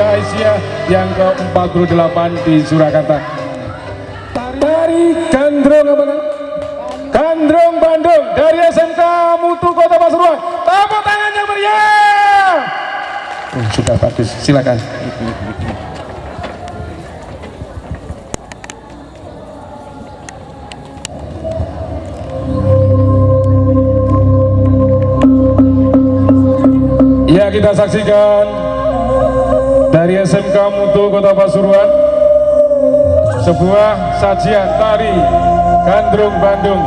Muhammadiyah Aisyah yang ke-48 di Surakarta. Dari Gandrung apa kan? Gandrung Bandung dari SMK Mutu Kota Pasuruan. Tepuk tangan yang meriah. Oh, sudah bagus, silakan. Ya kita saksikan dari SMK Mutu Kota Pasuruan sebuah sajian tari Gandrung Bandung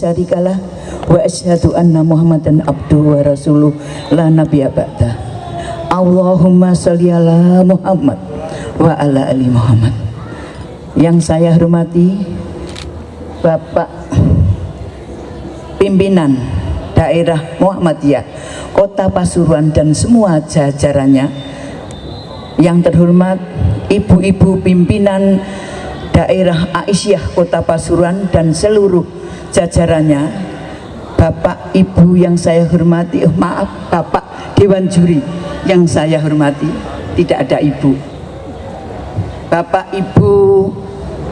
syarikalah wa asyhadu anna Muhammadan abduhu wa rasuluh la nabiyya ba'da. Allahumma sholli ala Muhammad wa ala ali Muhammad. Yang saya hormati Bapak pimpinan daerah Muhammadiyah Kota Pasuruan dan semua jajarannya yang terhormat ibu-ibu pimpinan daerah Aisyah Kota Pasuruan dan seluruh jajarannya Bapak Ibu yang saya hormati oh, maaf Bapak Dewan Juri yang saya hormati tidak ada Ibu. Bapak Ibu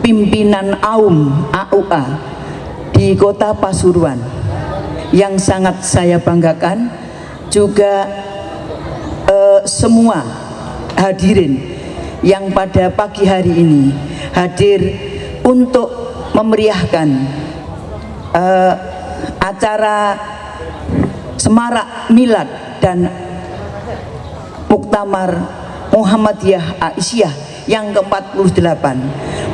pimpinan AUM AUA di Kota Pasuruan yang sangat saya banggakan juga eh, semua hadirin yang pada pagi hari ini hadir untuk memeriahkan eh, acara semarak milad dan muktamar Muhammadiyah Aisyah yang ke-48.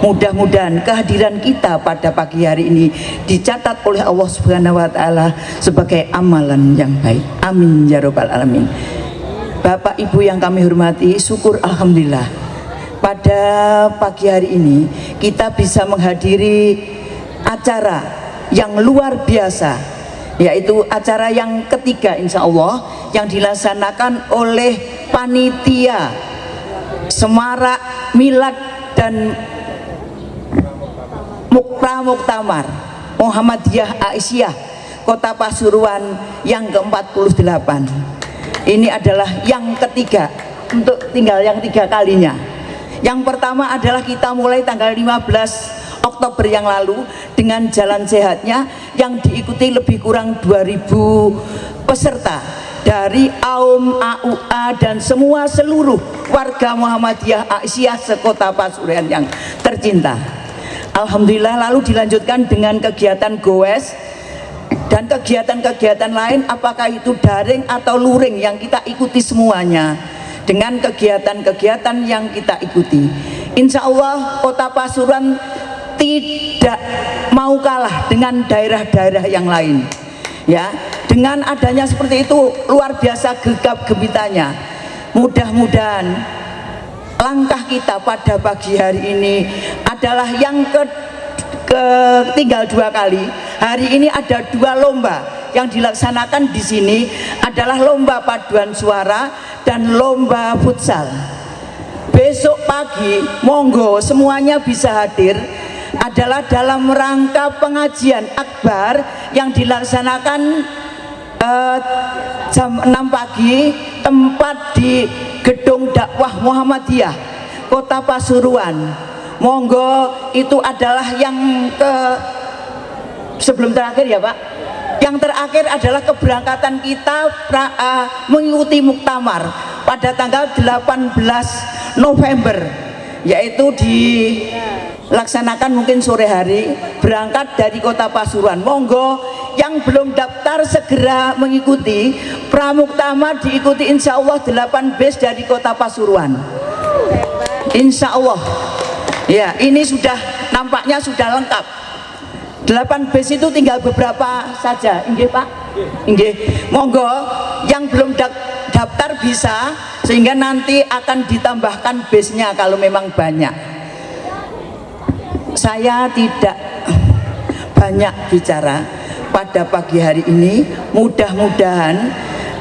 Mudah-mudahan kehadiran kita pada pagi hari ini dicatat oleh Allah Subhanahu wa taala sebagai amalan yang baik. Amin ya robbal alamin. Bapak Ibu yang kami hormati syukur Alhamdulillah. Pada pagi hari ini kita bisa menghadiri acara yang luar biasa yaitu acara yang ketiga insya Allah yang dilaksanakan oleh panitia semarak milad dan Mukra Muktamar Muhammadiyah Aisyah Kota Pasuruan yang ke-48 ini adalah yang ketiga untuk tinggal yang tiga kalinya. Yang pertama adalah kita mulai tanggal 15 Oktober yang lalu dengan jalan sehatnya yang diikuti lebih kurang 2000 peserta dari AUM, AUA dan semua seluruh warga Muhammadiyah Aisyah sekota Pasuruan yang tercinta. Alhamdulillah lalu dilanjutkan dengan kegiatan goes dan kegiatan-kegiatan lain apakah itu daring atau luring yang kita ikuti semuanya? Dengan kegiatan-kegiatan yang kita ikuti. Insya Allah kota Pasuruan tidak mau kalah dengan daerah-daerah yang lain. Ya dengan adanya seperti itu luar biasa gegap gempitanya mudah-mudahan langkah kita pada pagi hari ini adalah yang ke, ke tinggal dua kali. Hari ini ada dua lomba yang dilaksanakan di sini adalah lomba paduan suara dan lomba futsal. Besok pagi monggo semuanya bisa hadir adalah dalam rangka pengajian akbar yang dilaksanakan uh, jam 6 pagi tempat di gedung dakwah Muhammadiyah kota Pasuruan. Monggo itu adalah yang ke sebelum terakhir ya Pak? Yang terakhir adalah keberangkatan kita pra, uh, mengikuti muktamar pada tanggal 18 November yaitu dilaksanakan mungkin sore hari berangkat dari kota Pasuruan. Monggo yang belum daftar segera mengikuti. Pramuktamar diikuti insya Allah 8 base dari kota Pasuruan. Insya Allah. Ya ini sudah nampaknya sudah lengkap. 8 base itu tinggal beberapa saja. Inggih Pak inggih. Monggo yang belum daftar bisa sehingga nanti akan ditambahkan base-nya kalau memang banyak. Saya tidak banyak bicara pada pagi hari ini. Mudah-mudahan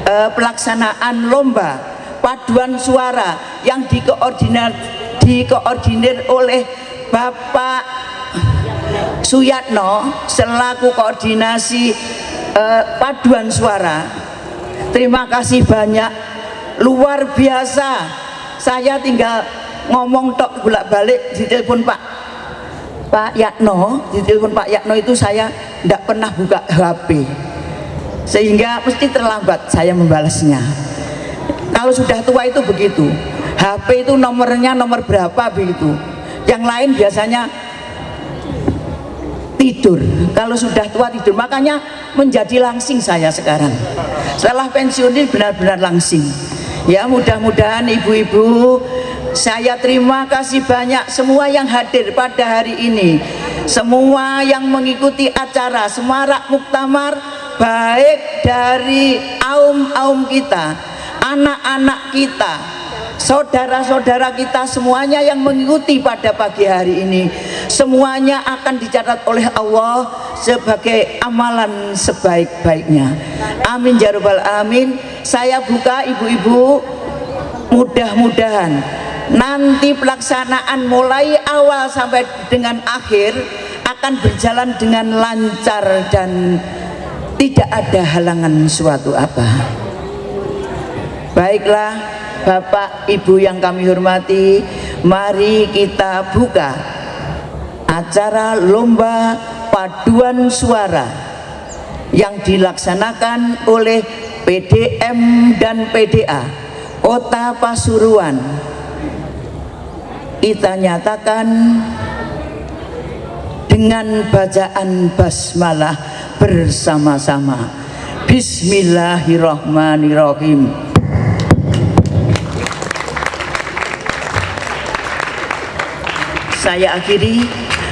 eh, pelaksanaan lomba paduan suara yang dikoordinir, dikoordinir oleh Bapak Suyatno selaku koordinasi eh, paduan suara. Terima kasih banyak. Luar biasa. Saya tinggal ngomong tok bolak balik di telepon Pak. Pak Yakno di telepon Pak Yakno itu saya tidak pernah buka HP sehingga mesti terlambat saya membalasnya. Kalau sudah tua itu begitu. HP itu nomornya nomor berapa begitu. Yang lain biasanya tidur. Kalau sudah tua tidur makanya menjadi langsing saya sekarang. Setelah pensiun ini benar-benar langsing. Ya mudah-mudahan ibu-ibu saya terima kasih banyak semua yang hadir pada hari ini. Semua yang mengikuti acara Semarak Muktamar baik dari aum-aum kita anak-anak kita saudara-saudara kita semuanya yang mengikuti pada pagi hari ini semuanya akan dicatat oleh Allah sebagai amalan sebaik-baiknya. Amin ya rabbal amin saya buka ibu-ibu mudah-mudahan nanti pelaksanaan mulai awal sampai dengan akhir akan berjalan dengan lancar dan tidak ada halangan suatu apa. Baiklah Bapak Ibu yang kami hormati mari kita buka acara lomba paduan suara yang dilaksanakan oleh PDM dan PDA Kota Pasuruan. Kita nyatakan dengan bacaan basmalah bersama-sama. Bismillahirrahmanirrahim saya akhiri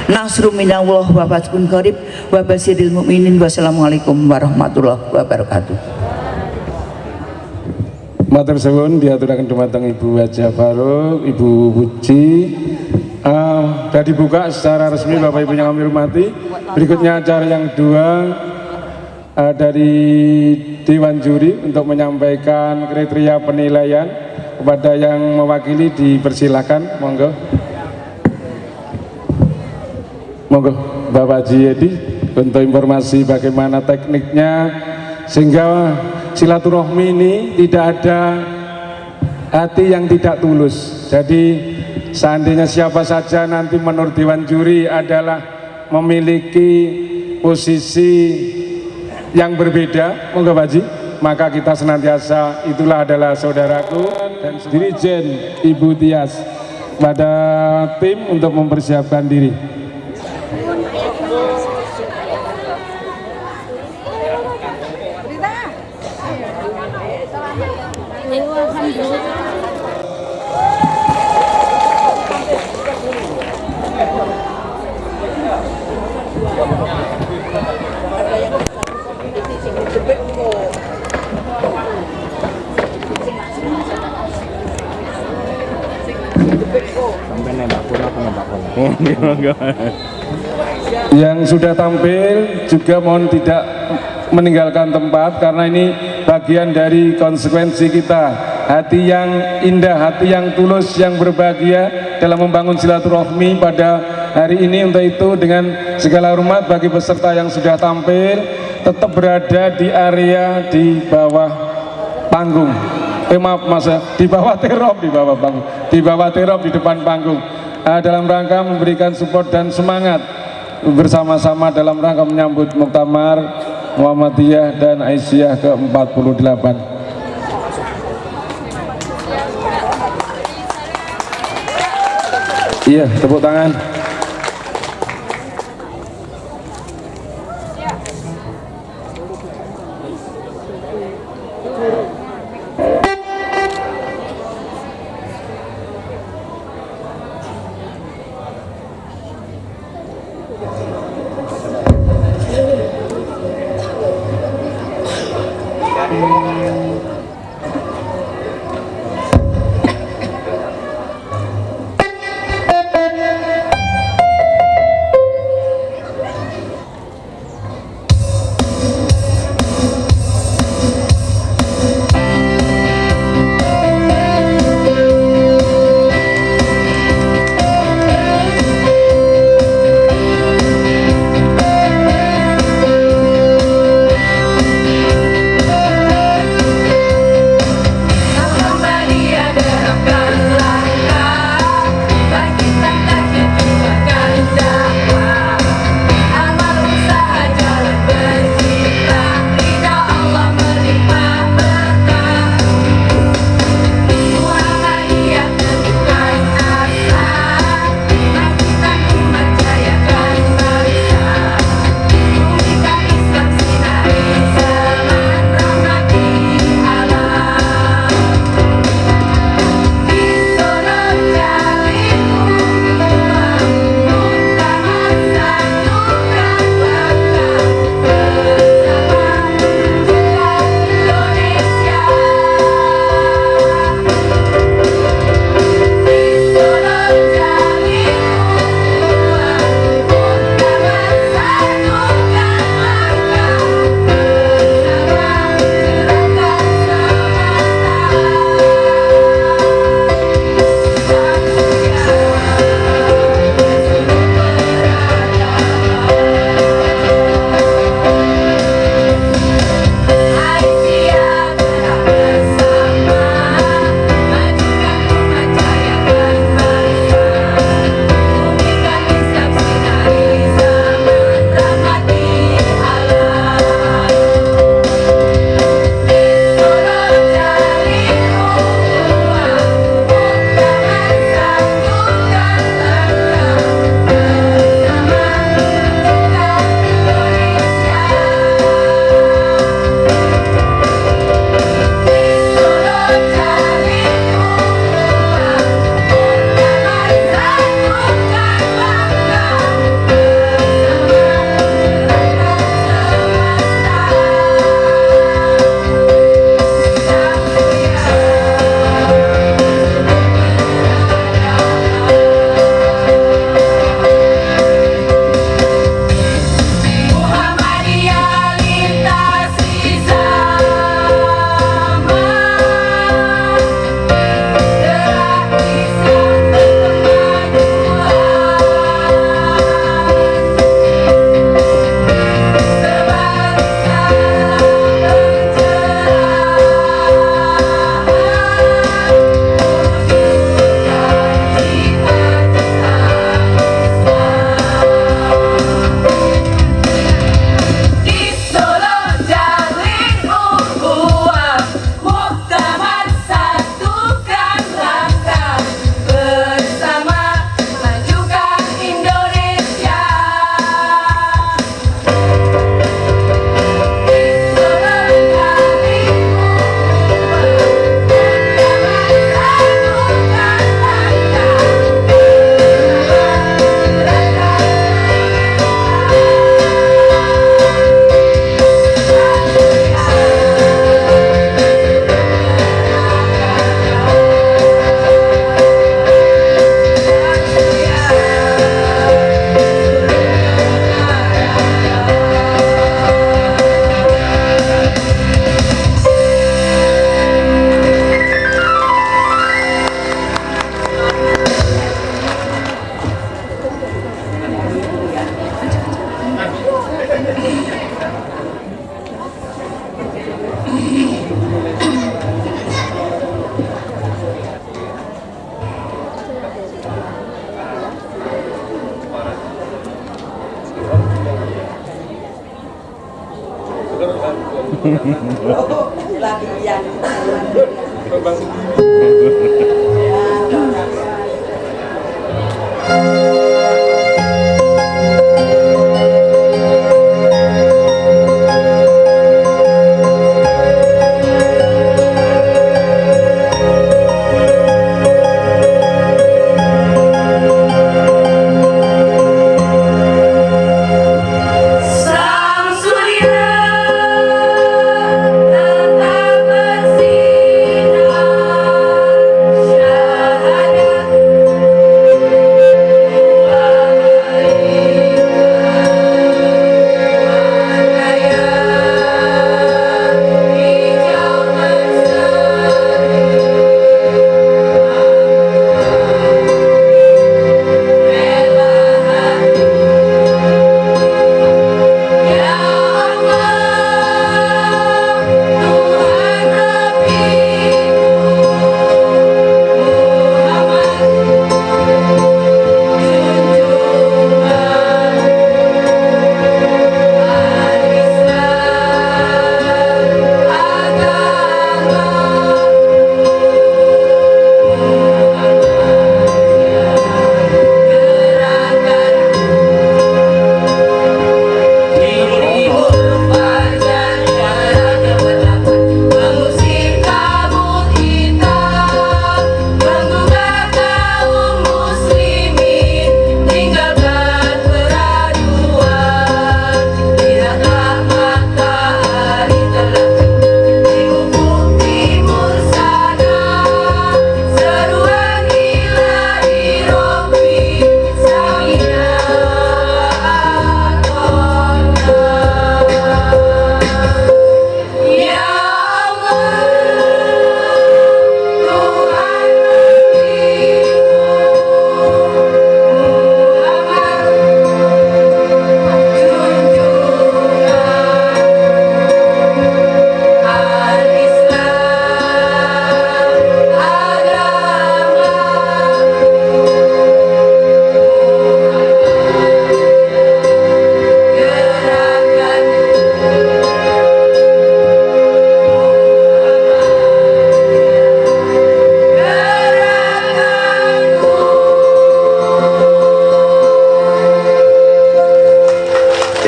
Nasru minallah wa fatun qarib wa basiril wassalamualaikum warahmatullahi wabarakatuh Matur suwun diaturaken dumateng Ibu Haja Faruk, Ibu Puji. Uh, sudah dibuka secara resmi Bapak Ibu yang kami hormati. Berikutnya acara yang kedua uh, dari Dewan Juri untuk menyampaikan kriteria penilaian kepada yang mewakili dipersilakan, monggo. Monggo Bapak Haji Edi untuk informasi bagaimana tekniknya sehingga silaturahmi ini tidak ada hati yang tidak tulus. Jadi seandainya siapa saja nanti menurut Dewan Juri adalah memiliki posisi yang berbeda monggo Pak Haji maka kita senantiasa itulah adalah saudaraku dan Dirijen Ibu Tias pada tim untuk mempersiapkan diri yang sudah tampil juga mohon tidak meninggalkan tempat karena ini bagian dari konsekuensi kita. Hati yang indah, hati yang tulus, yang berbahagia dalam membangun silaturahmi pada hari ini. Untuk itu dengan segala hormat bagi peserta yang sudah tampil tetap berada di area di bawah panggung. Eh maaf mas di bawah terop di bawah panggung. Di bawah terop di depan panggung uh, dalam rangka memberikan support dan semangat bersama-sama dalam rangka menyambut Muktamar Muhammadiyah dan Aisyah ke-48. Iya tepuk tangan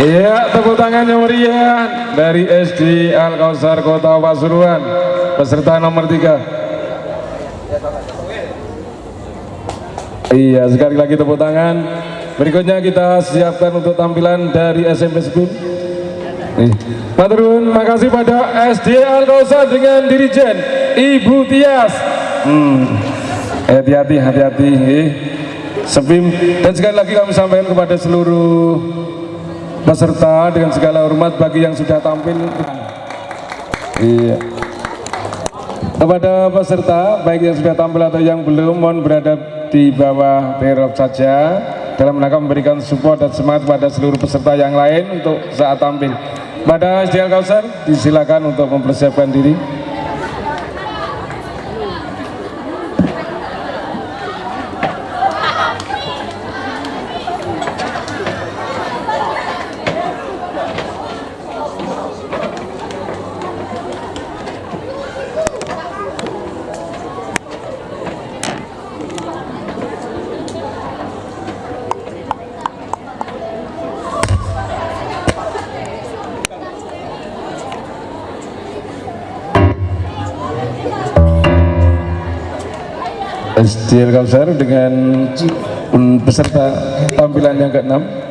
Iya, tepuk tangan yang meriah dari SD Al Kausar Kota Pasuruan, peserta nomor tiga. Iya, sekali lagi tepuk tangan. Berikutnya kita siapkan untuk tampilan dari SMP School. Nih, Maturun, makasih pada SD Al Kausar dengan Dirijen Ibu Tias. Hmm, hati-hati, hati-hati. eh. Sepim dan sekali lagi kami sampaikan kepada seluruh peserta dengan segala hormat bagi yang sudah tampil. Iya. Kepada peserta, baik yang sudah tampil atau yang belum, mohon berada di bawah terop saja dalam rangka memberikan support dan semangat pada seluruh peserta yang lain untuk saat tampil. Pada SDL Kausar, disilakan untuk mempersiapkan diri. SDL Kausar dengan peserta tampilan yang ke-6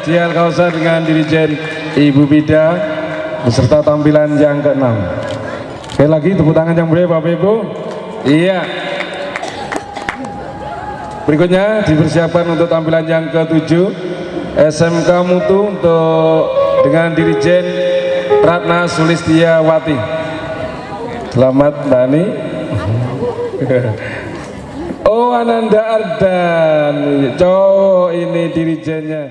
SDL Kausar dengan Dirijen Ibu Bida beserta tampilan yang keenam. Sekali lagi tepuk tangan yang meriah Bapak Ibu. Iya. Berikutnya dipersiapkan untuk tampilan yang ketujuh SMK Mutu untuk dengan Dirijen Ratna Sulistiawati. Selamat Mbak Ani. Oh Ananda Ardan, cowok ini dirijennya.